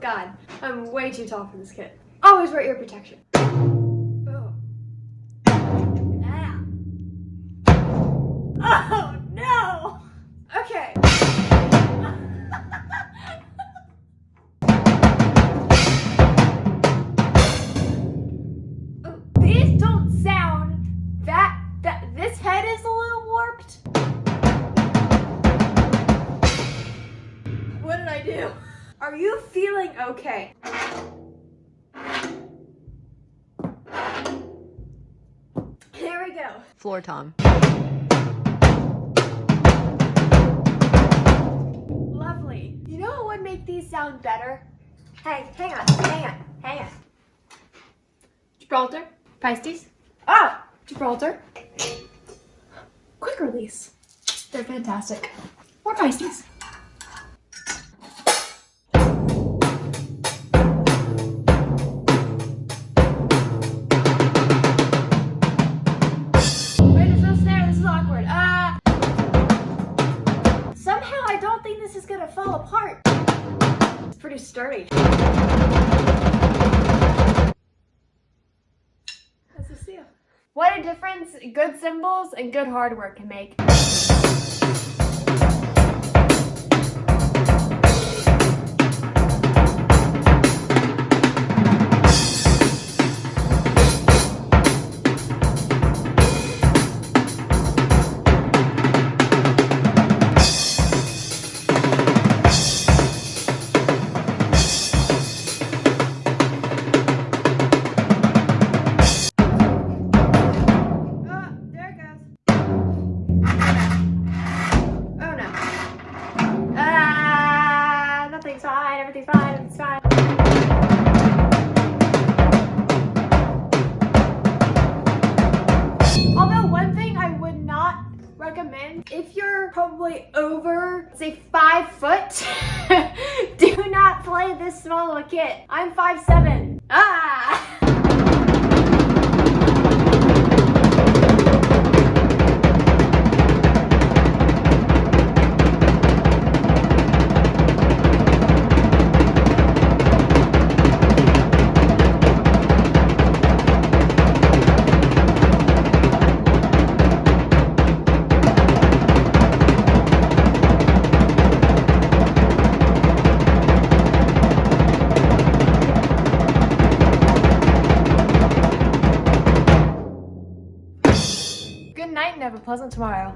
god. I'm way too tall for this kit. Always wear ear protection. Oh. Ah. Oh no! Okay. Oh, These don't sound that that this head is a little warped. What did I do? Are you feeling okay? There we go. Floor Tom. Lovely. You know what would make these sound better? Hey, hang on, hang on, hang on. Gibraltar, Pisces. Ah, Gibraltar. Quick release. They're fantastic. More Pisces. I don't think this is gonna fall apart. It's pretty sturdy. That's a seal. What a difference good cymbals and good hardware can make. 95, it's fine. Although one thing I would not recommend, if you're probably over, say five foot, do not play this small of a kit. I'm five seven. Ah! Night and have a pleasant tomorrow.